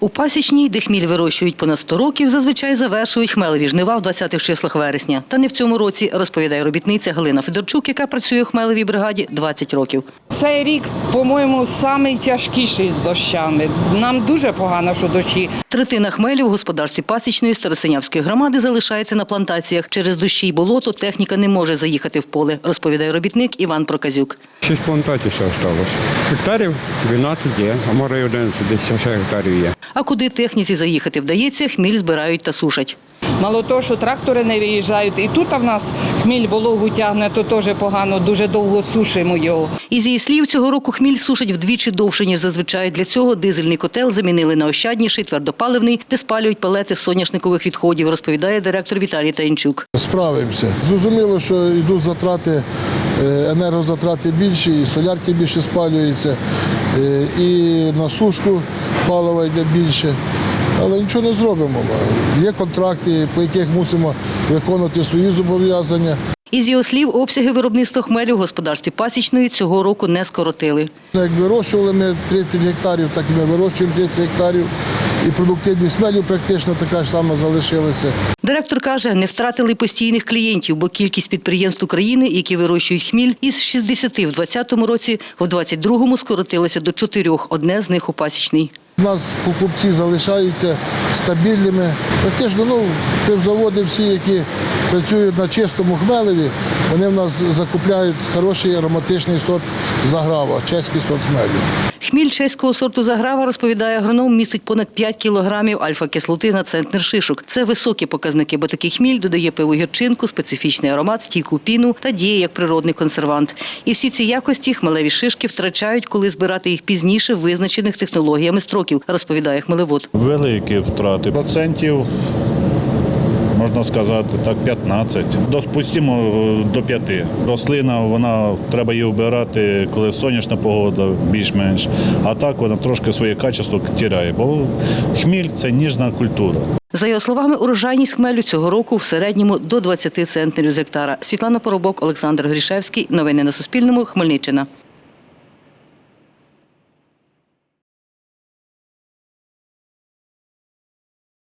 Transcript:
У пасічній, де хміль вирощують понад 100 років, зазвичай завершують хмелеві жнива в 20-х числах вересня. Та не в цьому році, розповідає робітниця Галина Федорчук, яка працює у хмелевій бригаді 20 років. Цей рік, по-моєму, найтяжкіший з дощами. Нам дуже погано, що дощі. Третина хмелю в господарстві пасічної Старосинявської громади залишається на плантаціях. Через дощі й болото техніка не може заїхати в поле, розповідає робітник Іван Проказюк. Шість плантацій ще залишилось. Гектарів 12 є, а може й 11, десь ще гектарів є. А куди техніці заїхати вдається, хміль збирають та сушать. Мало того, що трактори не виїжджають. І тут в нас хміль вологу тягне, то теж погано, дуже довго сушимо його. Із її слів, цього року хміль сушать вдвічі довше, ніж зазвичай. Для цього дизельний котел замінили на ощадніший, твердопаливний, де спалюють палети з соняшникових відходів, розповідає директор Віталій Таїнчук. Справимося. Зрозуміло, що йдуть затрати, е, енергозатрати більші, і солярки більше спалюються, е, і на сушку палива йде більше. Але нічого не зробимо. Є контракти, по яких мусимо виконувати свої зобов'язання. Із його слів, обсяги виробництва хмелю в господарстві пасічної цього року не скоротили. Як вирощували ми 30 гектарів, так і ми вирощуємо 30 гектарів. І продуктивність мелю практично така ж сама залишилася. Директор каже, не втратили постійних клієнтів, бо кількість підприємств України, які вирощують хміль, із 60 в 2020 році, в 2022 скоротилася до чотирьох. Одне з них у пасічній. У нас покупці залишаються стабільними. Практично ну, пивзаводи всі, які працюють на чистому хмелеві, вони в нас закупляють хороший ароматичний сорт заграва, чеський сорт хмелю. Хміль чеського сорту заграва, розповідає агроном, містить понад 5 кілограмів альфа-кислоти на центнер шишок. Це високі показники, бо такий хміль додає пиву гірчинку, специфічний аромат, стійку піну та діє як природний консервант. І всі ці якості хмелеві шишки втрачають, коли збирати їх пізніше визначених технологіями строків, розповідає хмелевод. Великі втрати. Процентів, можна сказати, так, 15. Допустимо до 5. Рослина, вона треба її вбирати, коли сонячна погода, більш-менш. А так вона трошки своє качество тіряє, бо хміль це ніжна культура. За його словами, урожайність хмелю цього року в середньому до 20 центнерів з гектара. Світлана Поробок, Олександр Грішевський. Новини на Суспільному. Хмельниччина.